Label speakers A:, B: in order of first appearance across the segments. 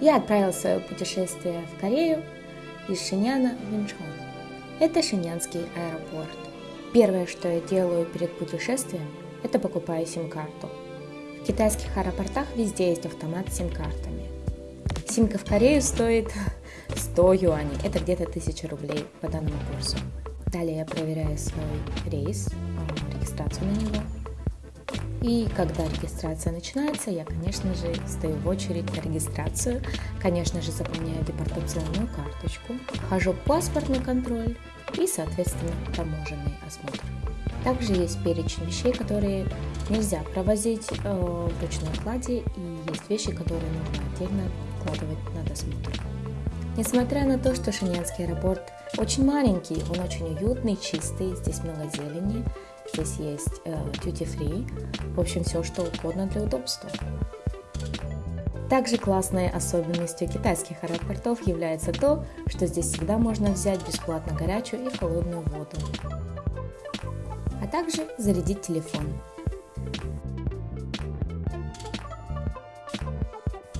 A: Я отправил свое путешествие в Корею из Шиняна в Инчхон. Это Шинянский аэропорт. Первое, что я делаю перед путешествием, это покупаю сим-карту. В китайских аэропортах везде есть автомат с сим-картами. Симка в Корею стоит 100 юаней, это где-то 1000 рублей по данному курсу. Далее я проверяю свой рейс, а, регистрацию на него. И когда регистрация начинается, я, конечно же, стою в очередь на регистрацию, конечно же, заполняю депортационную карточку, хожу паспортный контроль и, соответственно, таможенный осмотр. Также есть перечень вещей, которые нельзя провозить э, в ручной кладе, и есть вещи, которые нужно отдельно вкладывать на досмотр. Несмотря на то, что Шинянский аэропорт очень маленький, он очень уютный, чистый, здесь много зелени, здесь есть э, duty free, в общем, все что угодно для удобства. Также классной особенностью китайских аэропортов является то, что здесь всегда можно взять бесплатно горячую и холодную воду, а также зарядить телефон.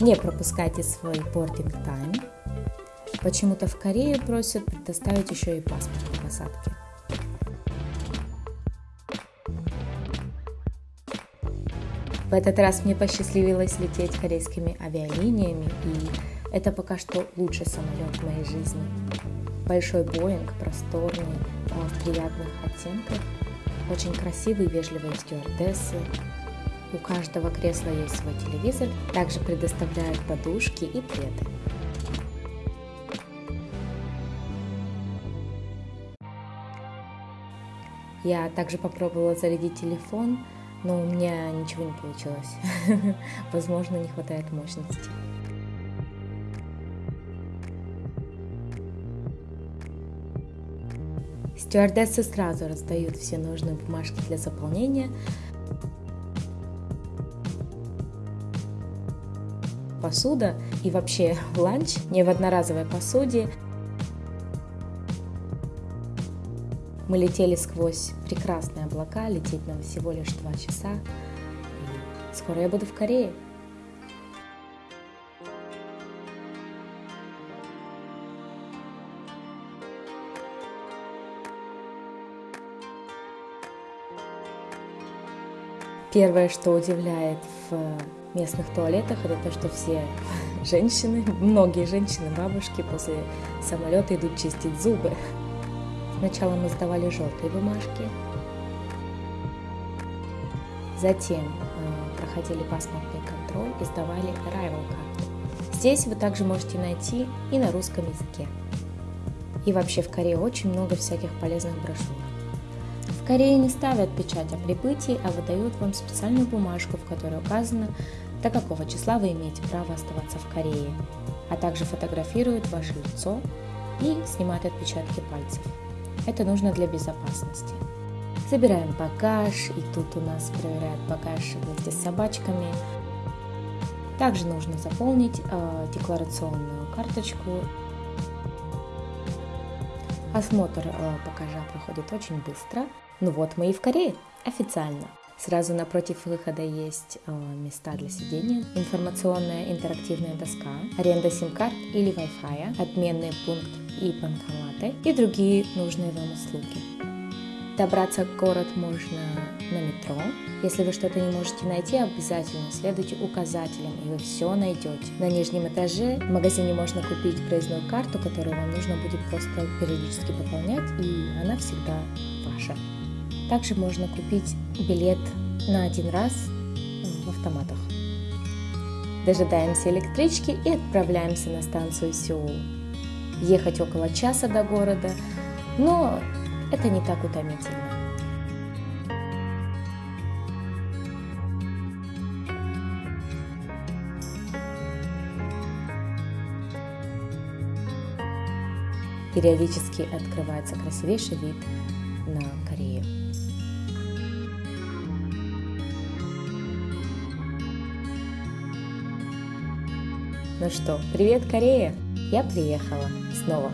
A: Не пропускайте свой boarding time. Почему-то в Корее просят предоставить еще и паспорт по посадке. В этот раз мне посчастливилось лететь корейскими авиалиниями, и это пока что лучший самолет в моей жизни. Большой Боинг, просторный, в приятных оттенках, очень красивые, вежливые стюардессы, у каждого кресла есть свой телевизор, также предоставляют подушки и пледы. Я также попробовала зарядить телефон, но у меня ничего не получилось. Возможно, не хватает мощности. Стюардессы сразу раздают все нужные бумажки для заполнения, посуда и вообще ланч не в одноразовой посуде. Мы летели сквозь прекрасные облака, лететь нам всего лишь два часа. Скоро я буду в Корее. Первое, что удивляет в местных туалетах, это то, что все женщины, многие женщины, бабушки после самолета идут чистить зубы. Сначала мы сдавали желтые бумажки, затем э, проходили паспортный контроль и сдавали arrival карту. Здесь вы также можете найти и на русском языке. И вообще в Корее очень много всяких полезных брошюр. В Корее не ставят печать о прибытии, а выдают вам специальную бумажку, в которой указано, до какого числа вы имеете право оставаться в Корее, а также фотографируют ваше лицо и снимают отпечатки пальцев. Это нужно для безопасности. Забираем багаж, и тут у нас проверяют багаж вместе с собачками. Также нужно заполнить э, декларационную карточку. Осмотр э, багажа проходит очень быстро. Ну вот мы и в Корее официально. Сразу напротив выхода есть э, места для сидения, информационная интерактивная доска, аренда сим-карт или Wi-Fi, обменный пункт и банкоматы и другие нужные вам услуги. Добраться в город можно на метро. Если вы что-то не можете найти, обязательно следуйте указателям, и вы все найдете. На нижнем этаже в магазине можно купить проездную карту, которую вам нужно будет просто периодически пополнять, и она всегда ваша. Также можно купить билет на один раз в автоматах. Дожидаемся электрички и отправляемся на станцию Сеул. Ехать около часа до города, но это не так утомительно. Периодически открывается красивейший вид на Корею. Ну что, привет, Корея! Я приехала снова.